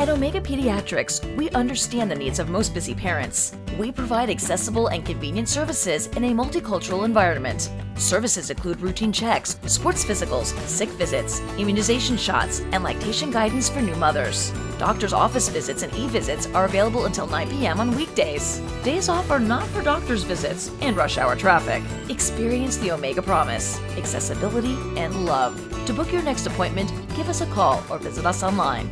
At Omega Pediatrics, we understand the needs of most busy parents. We provide accessible and convenient services in a multicultural environment. Services include routine checks, sports physicals, sick visits, immunization shots, and lactation guidance for new mothers. Doctor's office visits and e-visits are available until 9 p.m. on weekdays. Days off are not for doctor's visits and rush hour traffic. Experience the Omega Promise, accessibility and love. To book your next appointment, give us a call or visit us online.